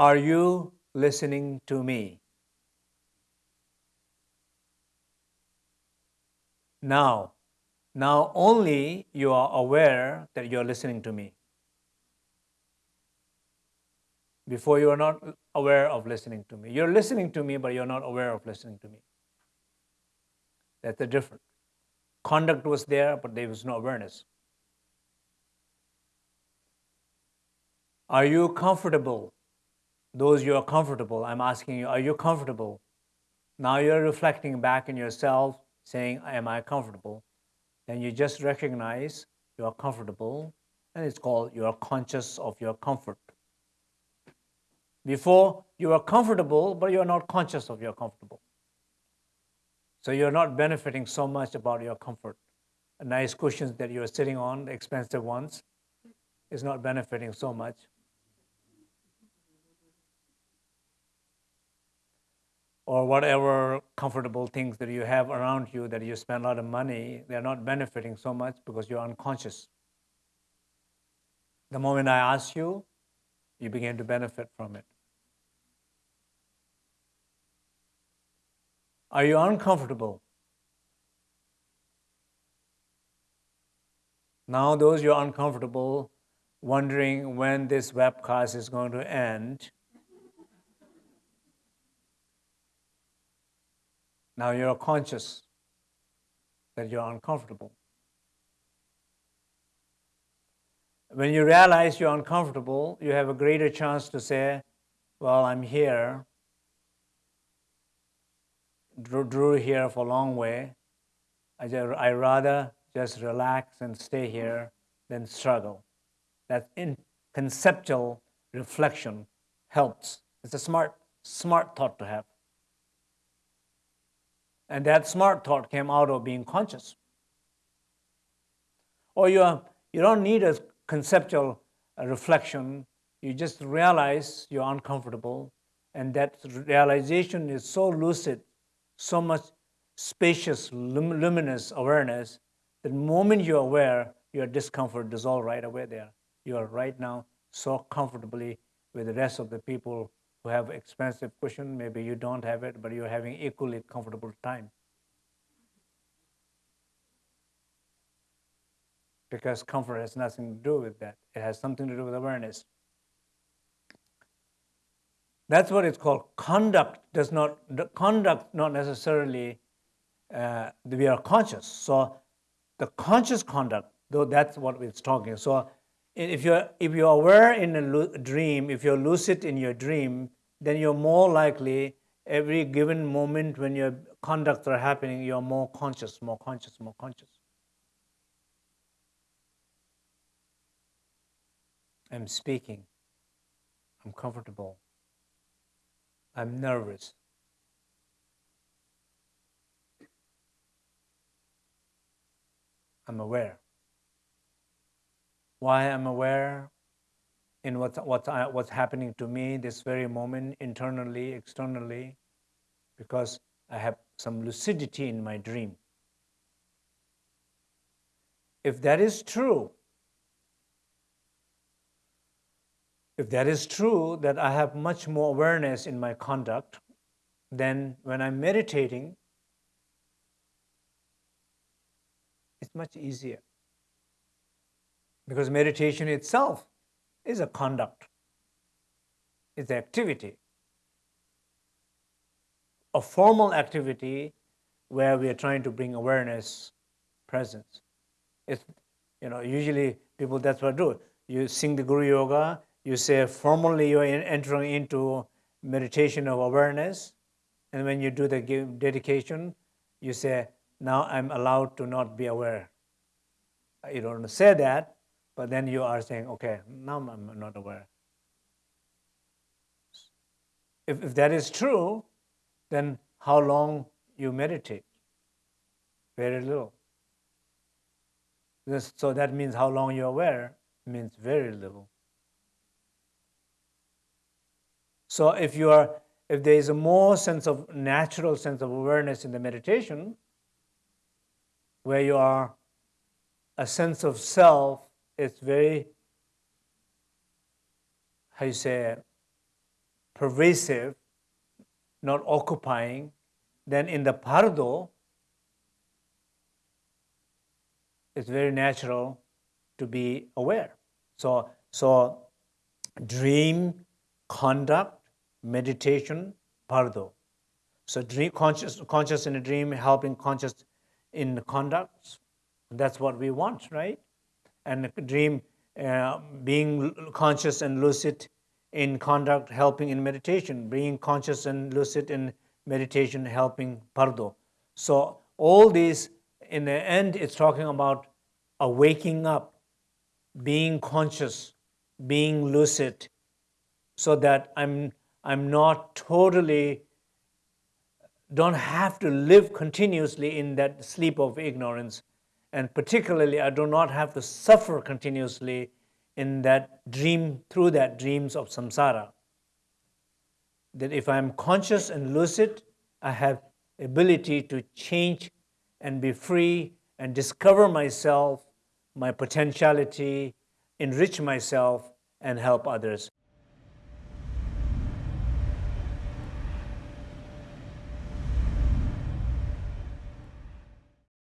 Are you listening to me? Now, now only you are aware that you're listening to me. Before you are not aware of listening to me. You're listening to me, but you're not aware of listening to me. That's the difference. Conduct was there, but there was no awareness. Are you comfortable? Those you are comfortable, I'm asking you, are you comfortable? Now you're reflecting back in yourself, saying, Am I comfortable? Then you just recognize you are comfortable, and it's called you are conscious of your comfort. Before, you are comfortable, but you are not conscious of your comfortable. So you're not benefiting so much about your comfort. A nice cushions that you're sitting on, the expensive ones, is not benefiting so much. Or whatever comfortable things that you have around you that you spend a lot of money, they're not benefiting so much because you're unconscious. The moment I ask you, you begin to benefit from it. Are you uncomfortable? Now, those you are uncomfortable, wondering when this webcast is going to end, now you're conscious that you're uncomfortable. When you realize you're uncomfortable, you have a greater chance to say, Well, I'm here drew, drew here for a long way. I, just, I rather just relax and stay here than struggle. That in conceptual reflection helps. It's a smart, smart thought to have. And that smart thought came out of being conscious. Or you, you don't need a conceptual uh, reflection, you just realize you're uncomfortable, and that realization is so lucid so much spacious, luminous awareness that the moment you're aware, your discomfort dissolves right away there. You are right now so comfortably with the rest of the people who have expensive cushion. Maybe you don't have it, but you're having equally comfortable time. Because comfort has nothing to do with that. It has something to do with awareness. That's what it's called. Conduct does not, conduct not necessarily uh, we are conscious. So the conscious conduct, though that's what it's talking. So if you're, if you're aware in a dream, if you're lucid in your dream, then you're more likely every given moment when your conducts are happening, you're more conscious, more conscious, more conscious. I'm speaking. I'm comfortable. I'm nervous. I'm aware. Why I'm aware in what's, what's, what's happening to me this very moment, internally, externally, because I have some lucidity in my dream. If that is true, If that is true, that I have much more awareness in my conduct, then when I'm meditating, it's much easier. Because meditation itself is a conduct, it's an activity. A formal activity where we are trying to bring awareness, presence. It's, you know, usually people that's what do. You sing the Guru Yoga, you say formally you're entering into meditation of awareness. And when you do the dedication, you say, now I'm allowed to not be aware. You don't say that, but then you are saying, okay, now I'm not aware. If, if that is true, then how long you meditate? Very little. This, so that means how long you're aware means very little. So if you are, if there is a more sense of natural sense of awareness in the meditation, where you are a sense of self, it's very, how you say, pervasive, not occupying, then in the bardo, it's very natural to be aware. So, so dream, conduct, meditation, bardo. So dream, conscious, conscious in a dream, helping conscious in the conduct. That's what we want, right? And dream, uh, being conscious and lucid in conduct, helping in meditation, being conscious and lucid in meditation, helping bardo. So all these, in the end, it's talking about a waking up, being conscious, being lucid, so that I'm, I'm not totally, don't have to live continuously in that sleep of ignorance. And particularly, I do not have to suffer continuously in that dream, through that dreams of samsara. That if I'm conscious and lucid, I have ability to change and be free and discover myself, my potentiality, enrich myself, and help others.